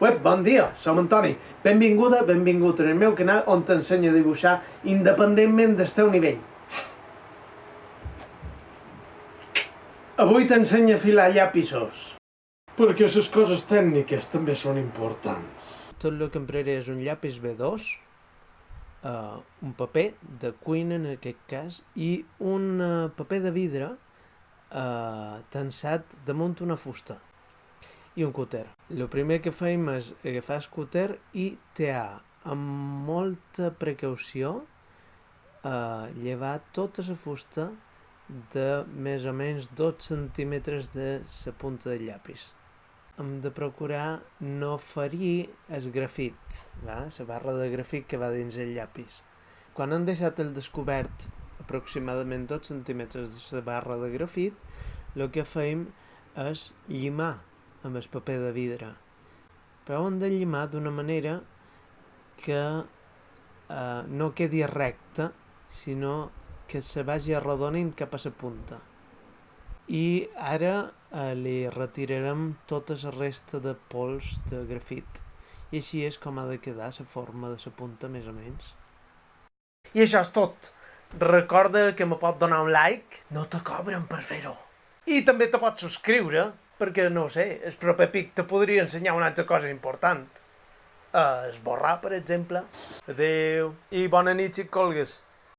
Web, bon dia, som Antoni. Benvinguda, benvingut en el meu canal on t'ensenyo a dibuixar independentment del teu nivell. Avui t'ensenyo a filar llapisos. Perquè les coses tècniques també són importants. Tot el que empraré és un llapis B2, uh, un paper de cuina en aquest cas, i un uh, paper de vidre uh, tensat damunt una fusta i un cúter. El primer que fem és agafar cúter i tear amb molta precaució eh, llevar tota la fusta de més o menys 2 centímetres de la punta del llapis. Hem de procurar no ferir el grafit, va? la barra de grafit que va dins el llapis. Quan hem deixat el descobert aproximadament 2 centímetres de la barra de grafit, el que fem és llimar amb el paper de vidre. Però ho hem de llimar d'una manera que eh, no quedi recta, sinó que se vagi arrodonint cap a la punta. I ara eh, li retirarem tota la resta de pols de grafit. I així és com ha de quedar la forma de la punta, més o menys. I això és tot. Recorda que me pot donar un like, no te cobren per fer-ho. I també te pots subscriure perquè, no sé, el proper pic te podria ensenyar una altra cosa important. Uh, esborrar, per exemple. Adeu. I bona nit, si et colgues.